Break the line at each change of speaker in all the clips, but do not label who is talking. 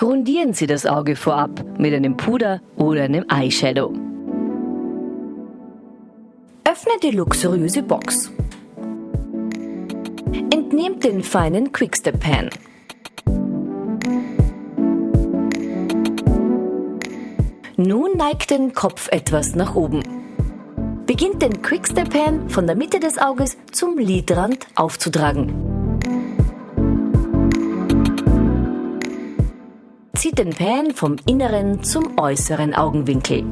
Grundieren Sie das Auge vorab mit einem Puder oder einem Eyeshadow. Öffne die luxuriöse Box. Entnehmt den feinen Quickstep Pan. Nun neigt den Kopf etwas nach oben. Beginnt den Quickstep Pan von der Mitte des Auges zum Lidrand aufzutragen. Zieht den Pan vom inneren zum äußeren Augenwinkel.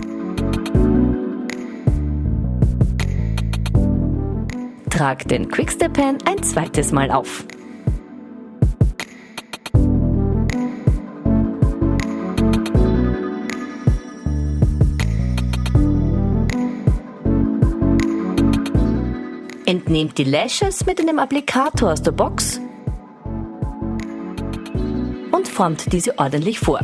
Trag den Quickstep Pan ein zweites Mal auf. Entnehmt die Lashes mit einem Applikator aus der Box und formt diese ordentlich vor.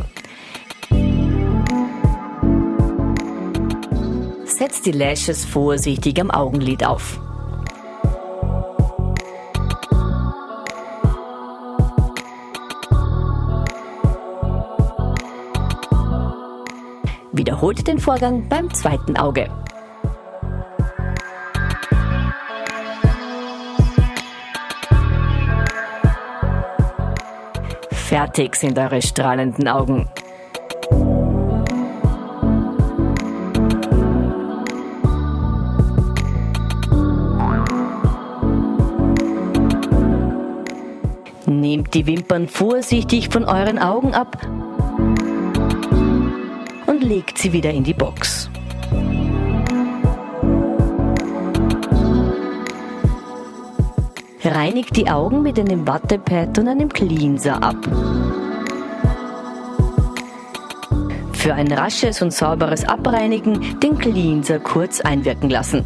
Setzt die Lashes vorsichtig am Augenlid auf. Wiederholt den Vorgang beim zweiten Auge. Fertig sind eure strahlenden Augen. Nehmt die Wimpern vorsichtig von euren Augen ab und legt sie wieder in die Box. Reinigt die Augen mit einem Wattepad und einem Cleanser ab. Für ein rasches und sauberes Abreinigen den Cleanser kurz einwirken lassen.